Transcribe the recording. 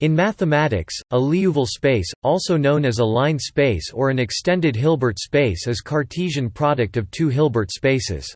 In mathematics, a Liouville space, also known as a line space or an extended Hilbert space is Cartesian product of two Hilbert spaces.